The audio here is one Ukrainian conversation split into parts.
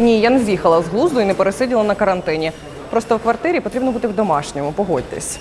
Ні, я не з'їхала з глузду і не пересиділа на карантині. Просто в квартирі потрібно бути в домашньому, погодьтесь.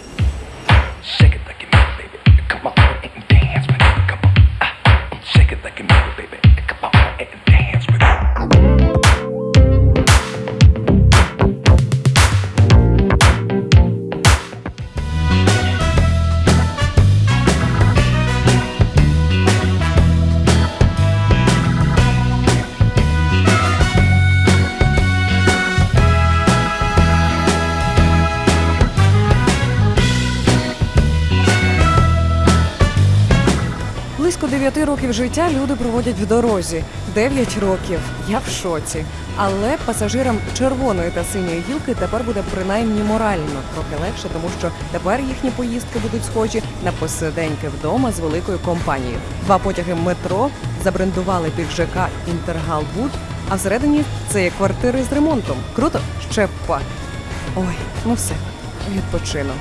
Близько 9 років життя люди проводять в дорозі. 9 років. Я в шоці. Але пасажирам червоної та синьої гілки тепер буде принаймні морально трохи легше, тому що тепер їхні поїздки будуть схожі на посиденьки вдома з великою компанією. Два потяги метро забрендували під ЖК Інтергалбуд, а всередині це є квартири з ремонтом. Круто? Ще па. Ой, ну все, відпочину.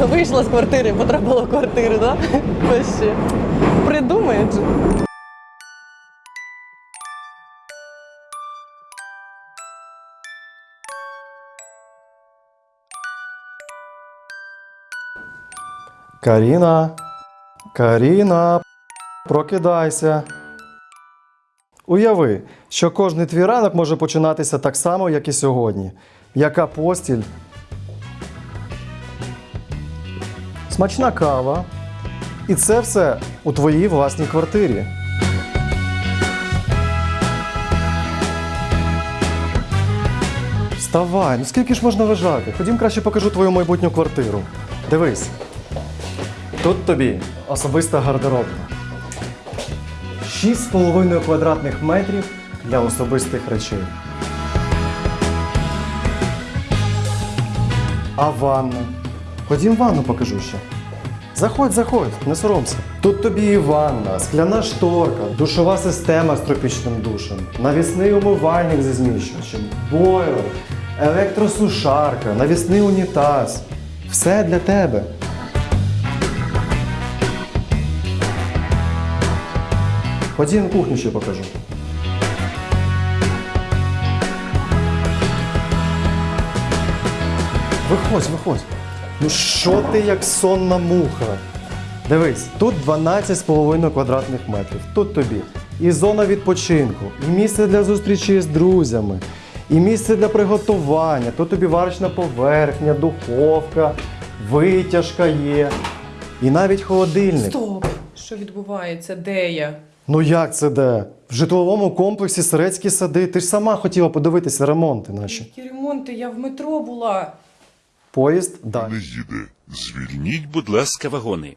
Вийшла з квартири, потрапила в квартиру, да? Вообще. Придумають. же. Каріна, Каріна, прокидайся. Уяви, що кожний твій ранок може починатися так само, як і сьогодні. Яка постіль? Смачна кава. І це все у твоїй власній квартирі. Вставай, ну скільки ж можна лежати? Ходім краще покажу твою майбутню квартиру. Дивись. Тут тобі особиста гардеробна. 6,5 квадратних метрів для особистих речей. А ванна? Ходім ванну покажу ще. Заходь, заходь, не соромся. Тут тобі і ванна, скляна шторка, душова система з тропічним душем, навісний умивальник зі зміщувачем, бойлер, електросушарка, навісний унітаз. Все для тебе. Ходім кухню ще покажу. Виходь, виходь. Ну що ти як сонна муха? Дивись, тут 12,5 квадратних метрів. Тут тобі і зона відпочинку, і місце для зустрічі з друзями, і місце для приготування. Тут тобі варочна поверхня, духовка, витяжка є. І навіть холодильник. Стоп! Що відбувається? Де я? Ну як це де? В житловому комплексі Сирецькі сади. Ти ж сама хотіла подивитися ремонти наші. Які ремонти? Я в метро була. Поїзд далі. не їде. Звільніть, будь ласка, вагони.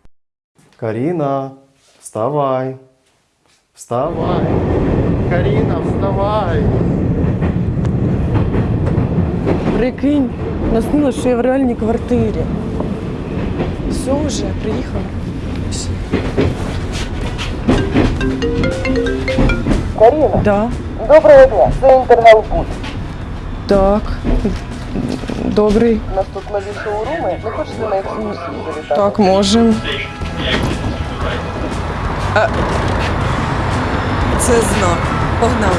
Каріна, вставай. Вставай. Каріна, вставай. Прикинь, наснила, що я в реальній квартирі. Все вже, приїхала. Каріна, Да. доброго дня. Це інтернет-буд. Так. Добрий. У нас тут нові шоуруми. Не хочете на екскурсію завітати? Так, можемо. Це знак. Погнали.